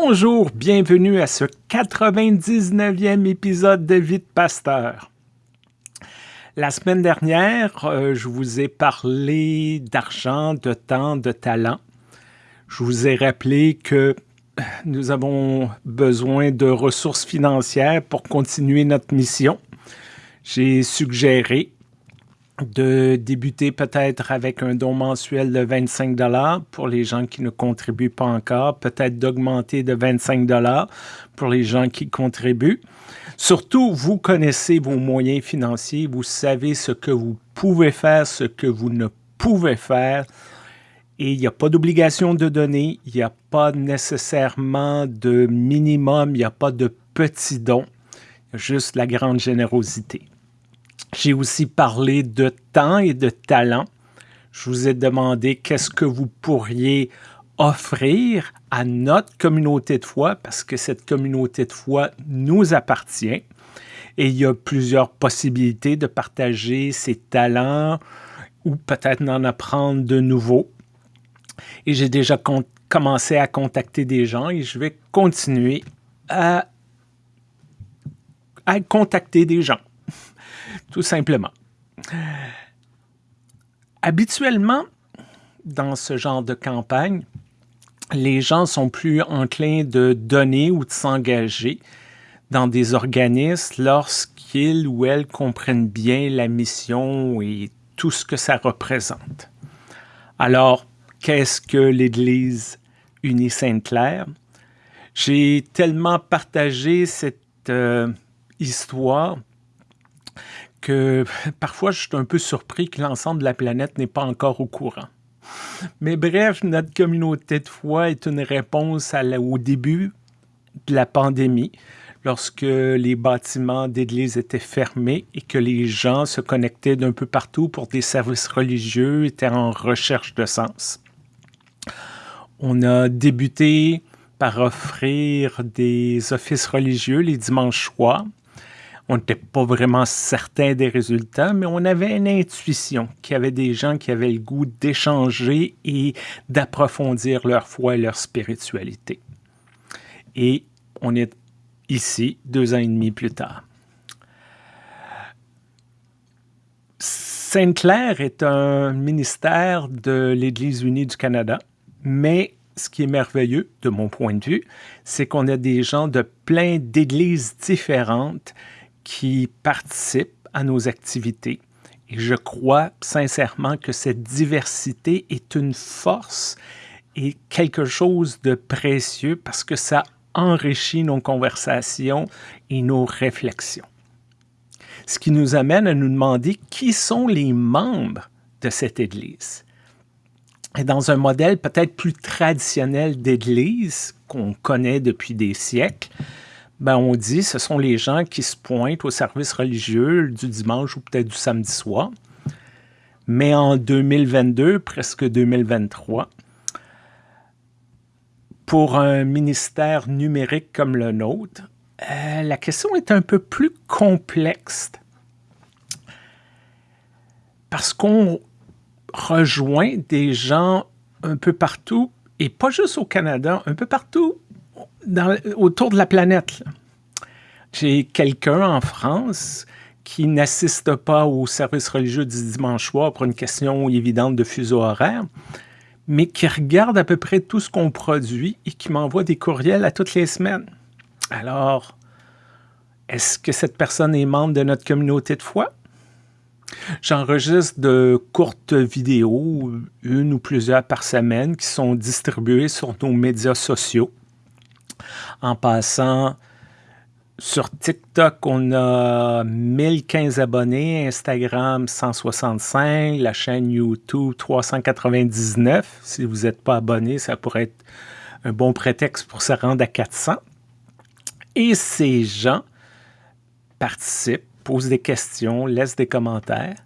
Bonjour, bienvenue à ce 99e épisode de Vite Pasteur. La semaine dernière, euh, je vous ai parlé d'argent, de temps, de talent. Je vous ai rappelé que nous avons besoin de ressources financières pour continuer notre mission. J'ai suggéré de débuter peut-être avec un don mensuel de 25 dollars pour les gens qui ne contribuent pas encore, peut-être d'augmenter de 25 dollars pour les gens qui contribuent. Surtout, vous connaissez vos moyens financiers, vous savez ce que vous pouvez faire, ce que vous ne pouvez faire. Et il n'y a pas d'obligation de donner, il n'y a pas nécessairement de minimum, il n'y a pas de petit don, juste la grande générosité. J'ai aussi parlé de temps et de talent. Je vous ai demandé qu'est-ce que vous pourriez offrir à notre communauté de foi parce que cette communauté de foi nous appartient et il y a plusieurs possibilités de partager ses talents ou peut-être d'en apprendre de nouveaux. Et j'ai déjà commencé à contacter des gens et je vais continuer à, à contacter des gens tout simplement. Habituellement, dans ce genre de campagne, les gens sont plus enclins de donner ou de s'engager dans des organismes lorsqu'ils ou elles comprennent bien la mission et tout ce que ça représente. Alors, qu'est-ce que l'Église unie Sainte-Claire? J'ai tellement partagé cette euh, histoire parfois je suis un peu surpris que l'ensemble de la planète n'est pas encore au courant. Mais bref, notre communauté de foi est une réponse au début de la pandémie, lorsque les bâtiments d'église étaient fermés et que les gens se connectaient d'un peu partout pour des services religieux, étaient en recherche de sens. On a débuté par offrir des offices religieux les dimanches soirs on n'était pas vraiment certain des résultats, mais on avait une intuition qu'il y avait des gens qui avaient le goût d'échanger et d'approfondir leur foi et leur spiritualité. Et on est ici, deux ans et demi plus tard. Sainte-Claire est un ministère de l'Église unie du Canada, mais ce qui est merveilleux, de mon point de vue, c'est qu'on a des gens de plein d'églises différentes qui participent à nos activités. Et je crois sincèrement que cette diversité est une force et quelque chose de précieux parce que ça enrichit nos conversations et nos réflexions. Ce qui nous amène à nous demander qui sont les membres de cette Église. Et dans un modèle peut-être plus traditionnel d'Église qu'on connaît depuis des siècles, ben, on dit ce sont les gens qui se pointent au service religieux du dimanche ou peut-être du samedi soir. Mais en 2022, presque 2023, pour un ministère numérique comme le nôtre, euh, la question est un peu plus complexe parce qu'on rejoint des gens un peu partout, et pas juste au Canada, un peu partout autour de la planète. J'ai quelqu'un en France qui n'assiste pas au service religieux du dimanche soir pour une question évidente de fuseau horaire, mais qui regarde à peu près tout ce qu'on produit et qui m'envoie des courriels à toutes les semaines. Alors, est-ce que cette personne est membre de notre communauté de foi? J'enregistre de courtes vidéos, une ou plusieurs par semaine, qui sont distribuées sur nos médias sociaux. En passant, sur TikTok, on a 1015 abonnés, Instagram 165, la chaîne YouTube 399. Si vous n'êtes pas abonné, ça pourrait être un bon prétexte pour se rendre à 400. Et ces gens participent, posent des questions, laissent des commentaires.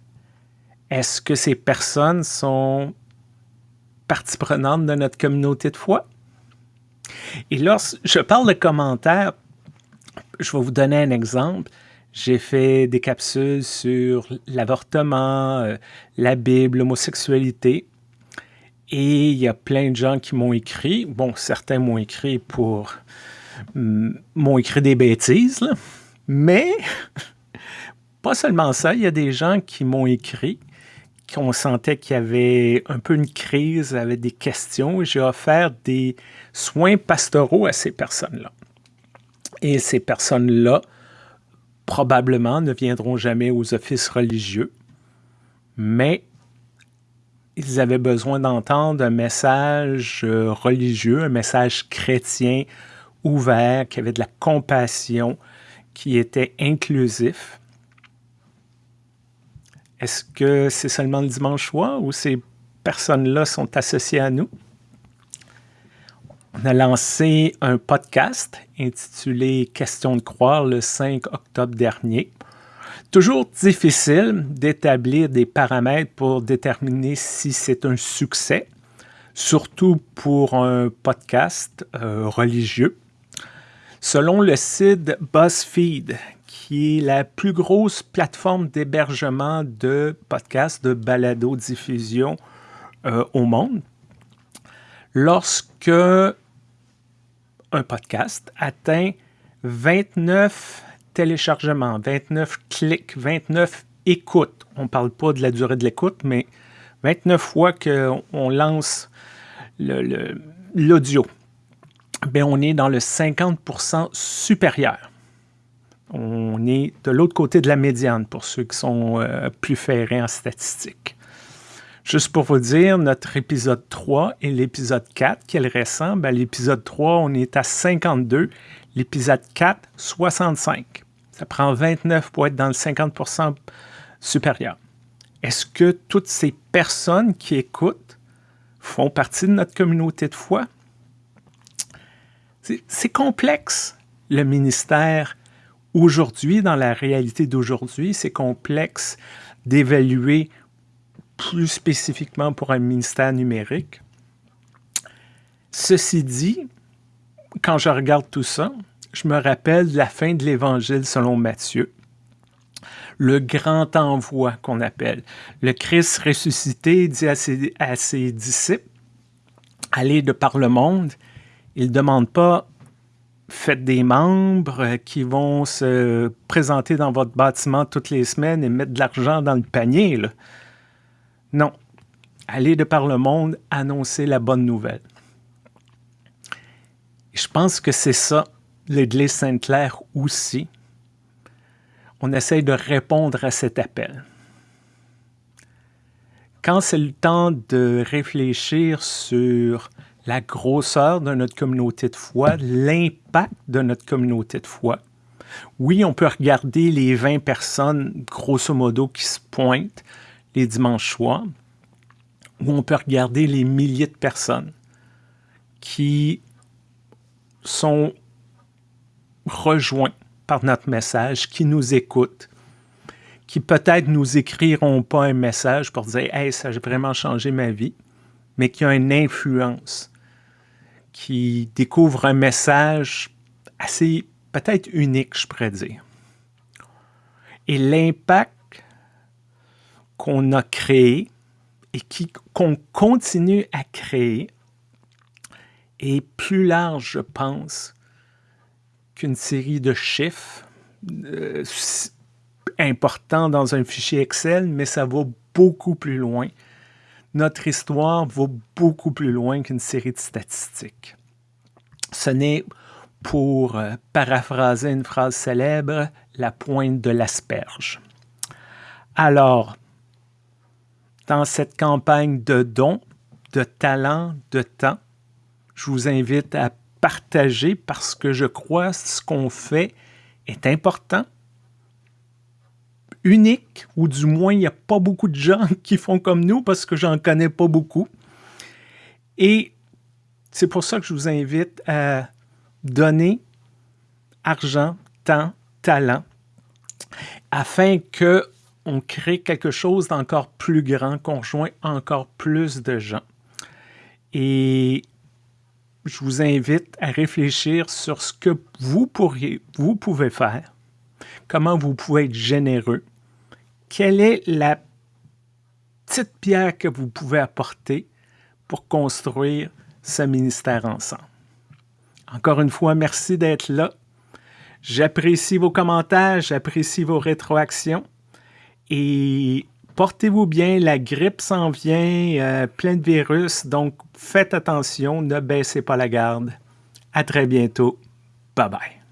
Est-ce que ces personnes sont partie prenante de notre communauté de foi? Et lorsque je parle de commentaires, je vais vous donner un exemple. J'ai fait des capsules sur l'avortement, euh, la Bible, l'homosexualité. Et il y a plein de gens qui m'ont écrit. Bon, certains m'ont écrit pour... m'ont écrit des bêtises, mais pas seulement ça, il y a des gens qui m'ont écrit qu'on sentait qu'il y avait un peu une crise, avait des questions, j'ai offert des soins pastoraux à ces personnes-là. Et ces personnes-là, probablement, ne viendront jamais aux offices religieux, mais ils avaient besoin d'entendre un message euh, religieux, un message chrétien ouvert, qui avait de la compassion, qui était inclusif. Est-ce que c'est seulement le dimanche soir ou ces personnes-là sont associées à nous? On a lancé un podcast intitulé Question de croire le 5 octobre dernier. Toujours difficile d'établir des paramètres pour déterminer si c'est un succès, surtout pour un podcast euh, religieux. Selon le site BuzzFeed, qui est la plus grosse plateforme d'hébergement de podcasts, de balado-diffusion euh, au monde, lorsque un podcast atteint 29 téléchargements, 29 clics, 29 écoutes. On ne parle pas de la durée de l'écoute, mais 29 fois qu'on lance l'audio. Ben, on est dans le 50% supérieur. On est de l'autre côté de la médiane pour ceux qui sont euh, plus ferrés en statistiques. Juste pour vous dire, notre épisode 3 et l'épisode 4, qui est le récent, l'épisode 3, on est à 52, l'épisode 4, 65. Ça prend 29 pour être dans le 50% supérieur. Est-ce que toutes ces personnes qui écoutent font partie de notre communauté de foi? C'est complexe, le ministère aujourd'hui, dans la réalité d'aujourd'hui. C'est complexe d'évaluer plus spécifiquement pour un ministère numérique. Ceci dit, quand je regarde tout ça, je me rappelle la fin de l'Évangile selon Matthieu. Le grand envoi qu'on appelle. Le Christ ressuscité dit à ses, disciples, allez de par le monde. Il ne demande pas, faites des membres qui vont se présenter dans votre bâtiment toutes les semaines et mettre de l'argent dans le panier. Non. Allez de par le monde, annoncer la bonne nouvelle. Je pense que c'est ça l'Église Sainte-Claire aussi, on essaye de répondre à cet appel. Quand c'est le temps de réfléchir sur la grosseur de notre communauté de foi, l'impact de notre communauté de foi, oui, on peut regarder les 20 personnes, grosso modo, qui se pointent les dimanches soirs, ou on peut regarder les milliers de personnes qui sont rejoints par notre message, qui nous écoutent, qui peut-être nous écriront pas un message pour dire Hey, ça a vraiment changé ma vie, mais qui ont une influence, qui découvrent un message assez peut-être unique, je pourrais dire. Et l'impact qu'on a créé et qu'on continue à créer est plus large, je pense, qu'une série de chiffres euh, importants dans un fichier Excel, mais ça va beaucoup plus loin. Notre histoire va beaucoup plus loin qu'une série de statistiques. Ce n'est, pour euh, paraphraser une phrase célèbre, la pointe de l'asperge. Alors, dans cette campagne de dons, de talents, de temps, je vous invite à partager parce que je crois que ce qu'on fait est important, unique, ou du moins il n'y a pas beaucoup de gens qui font comme nous parce que j'en connais pas beaucoup. Et c'est pour ça que je vous invite à donner argent, temps, talent, afin que on crée quelque chose d'encore plus grand, qu'on rejoint encore plus de gens. Et je vous invite à réfléchir sur ce que vous pourriez, vous pouvez faire, comment vous pouvez être généreux, quelle est la petite pierre que vous pouvez apporter pour construire ce ministère ensemble? Encore une fois, merci d'être là. J'apprécie vos commentaires, j'apprécie vos rétroactions. Et portez-vous bien, la grippe s'en vient, euh, plein de virus, donc faites attention, ne baissez pas la garde. À très bientôt. Bye bye.